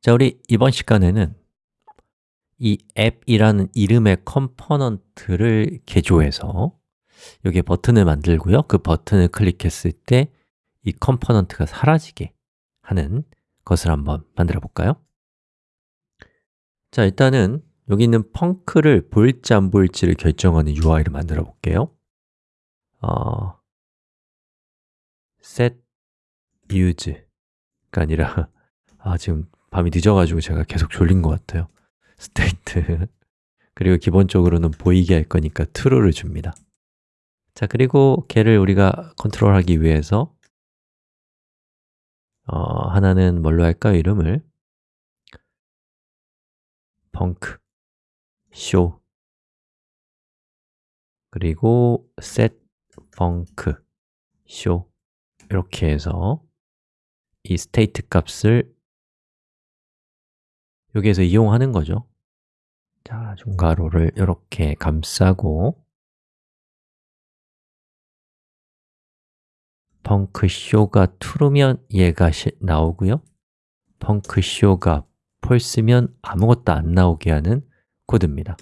자, 우리 이번 시간에는 이 App이라는 이름의 component를 개조해서 여기에 버튼을 만들고요 그 버튼을 클릭했을 때 이 component가 사라지게 하는 것을 한번 만들어 볼까요? 자, 일단은 여기 있는 func를 보일지 안 보일지를 결정하는 UI를 만들어 볼게요 어, set use가 아니라 아, 지금 밤이 늦어가지고 제가 계속 졸린 것 같아요. state 그리고 기본적으로는 보이게 할 거니까 true를 줍니다. 자, 그리고 걔를 우리가 컨트롤하기 위해서 어, 하나는 뭘로 할까요? 이름을? 펑크. show 그리고 set func show 이렇게 해서 이 state 값을 여기에서 이용하는 거죠 자, 중괄호를 이렇게 감싸고 펑크쇼가 true면 얘가 시, 나오고요 펑크쇼가 false면 아무것도 안 나오게 하는 코드입니다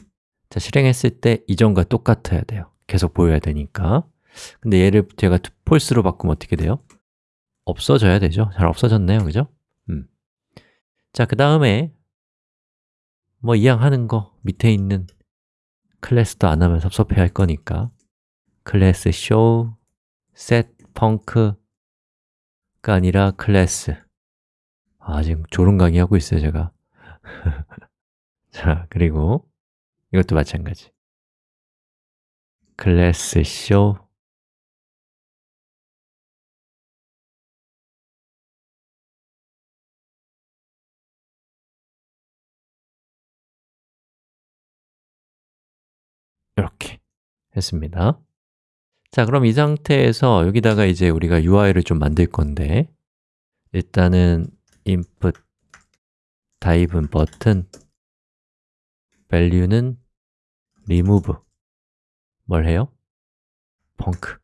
자, 실행했을 때 이전과 똑같아야 돼요 계속 보여야 되니까 근데 얘를 제가 false로 바꾸면 어떻게 돼요? 없어져야 되죠? 잘 없어졌네요, 그죠? 음. 자, 그 다음에 뭐 이왕 하는 거 밑에 있는 클래스도 안 하면 섭섭해 할 거니까. 클래스 show set 펑크가 아니라 클래스. 아, 지금 졸음 강의 하고 있어요, 제가. 자, 그리고 이것도 마찬가지. 클래스 show 했습니다. 자, 그럼 이 상태에서 여기다가 이제 우리가 UI를 좀 만들 건데 일단은 input type은 버튼 value는 remove. 뭘 해요? 펑크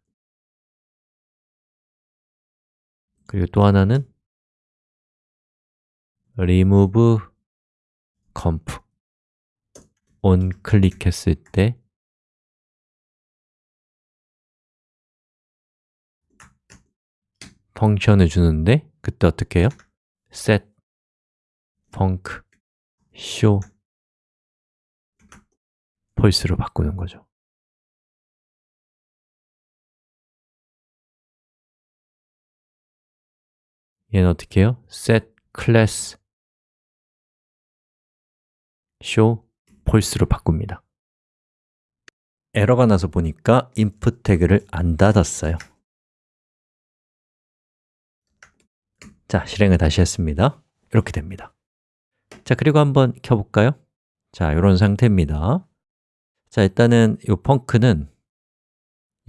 그리고 또 하나는 remove comp. on 클릭했을 때 펑션을 주는데 그때 어떻게 해요? set func show false로 바꾸는 거죠 얘는 어떻게 해요? set class show false로 바꿉니다 에러가 나서 보니까 input 태그를 안 닫았어요 자, 실행을 다시 했습니다 이렇게 됩니다 자, 그리고 한번 켜볼까요? 자, 이런 상태입니다 자, 일단은 이 func는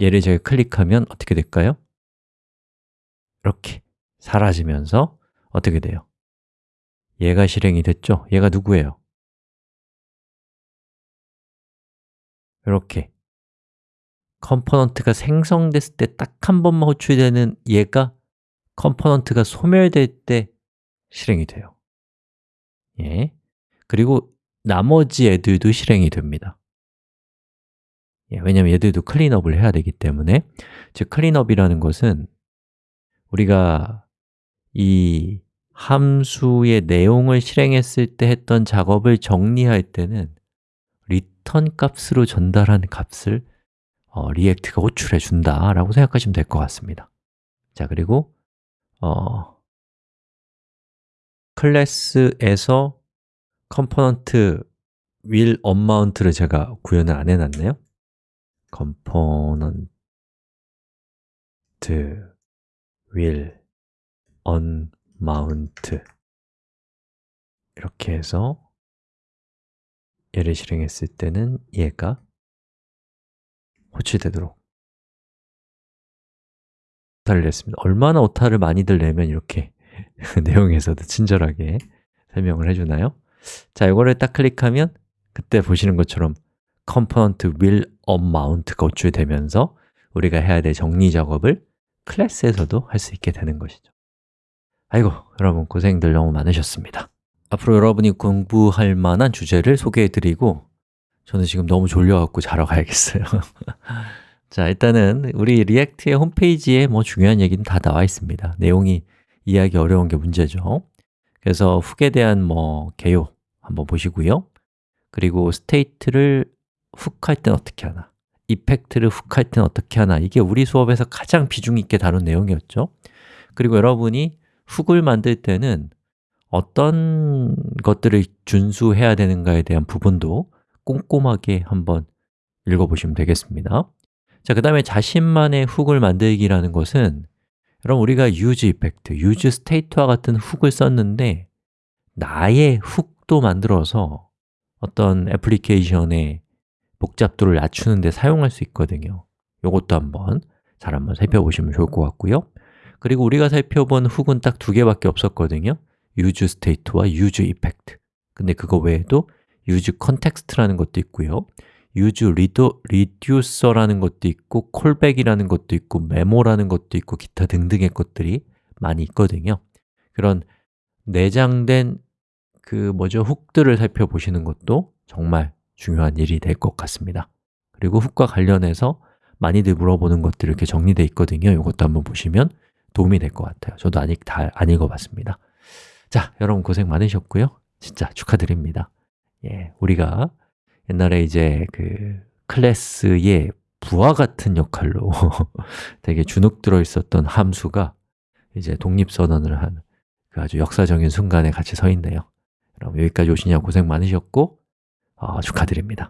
얘를 제가 클릭하면 어떻게 될까요? 이렇게 사라지면서 어떻게 돼요? 얘가 실행이 됐죠? 얘가 누구예요? 이렇게 component가 생성됐을 때 딱 한 번만 호출되는 얘가 component가 소멸될 때 실행이 돼요. 예. 그리고 나머지 애들도 실행이 됩니다. 예, 왜냐하면 얘들도 cleanup을 해야 되기 때문에. 즉 cleanup이라는 것은 우리가 이 함수의 내용을 실행했을 때 했던 작업을 정리할 때는 return 값으로 전달한 값을 어, React가 호출해 준다라고 생각하시면 될 것 같습니다. 자, 그리고 어, 클래스에서 component will unmount를 제가 구현을 안 해놨네요. component will unmount 이렇게 해서 얘를 실행했을 때는 얘가 호출되도록 오타를 냈습니다. 얼마나 오타를 많이들 내면 이렇게 내용에서도 친절하게 설명을 해주나요? 자, 이거를 딱 클릭하면 그때 보시는 것처럼 component will unmount가 호출되면서 우리가 해야 될 정리 작업을 클래스에서도 할 수 있게 되는 것이죠. 아이고, 여러분 고생들 너무 많으셨습니다. 앞으로 여러분이 공부할 만한 주제를 소개해 드리고 저는 지금 너무 졸려갖고 자러 가야겠어요 자, 일단은 우리 React의 홈페이지에 뭐 중요한 얘기는 다 나와 있습니다. 내용이 이해하기 어려운 게 문제죠. 그래서 hook에 대한 뭐 개요 한번 보시고요. 그리고 state를 hook 할 땐 어떻게 하나 effect를 hook 할 땐 어떻게 하나 이게 우리 수업에서 가장 비중 있게 다룬 내용이었죠. 그리고 여러분이 훅을 만들 때는 어떤 것들을 준수해야 되는가에 대한 부분도 꼼꼼하게 한번 읽어보시면 되겠습니다 자, 그 다음에 자신만의 훅을 만들기라는 것은 여러분 우리가 use effect, use state와 같은 훅을 썼는데 나의 훅도 만들어서 어떤 애플리케이션의 복잡도를 낮추는 데 사용할 수 있거든요. 이것도 한번 잘 한번 살펴보시면 좋을 것 같고요. 그리고 우리가 살펴본 훅은 딱 두 개밖에 없었거든요. use state와 use effect. 근데 그거 외에도 use context라는 것도 있고요 use reducer라는 것도 있고 callback이라는 것도 있고 메모라는 것도 있고 기타 등등의 것들이 많이 있거든요. 그런 내장된 그 뭐죠? 훅들을 살펴보시는 것도 정말 중요한 일이 될 것 같습니다. 그리고 훅과 관련해서 많이들 물어보는 것들이 이렇게 정리되어 있거든요. 이것도 한번 보시면 도움이 될 것 같아요. 저도 아직 다 안 읽어봤습니다. 자, 여러분 고생 많으셨고요. 진짜 축하드립니다. 예, 우리가 옛날에 이제 그 클래스의 부하 같은 역할로 되게 주눅 들어 있었던 함수가 이제 독립선언을 한 그 아주 역사적인 순간에 같이 서 있네요. 여러분 여기까지 오시냐 고생 많으셨고 어, 축하드립니다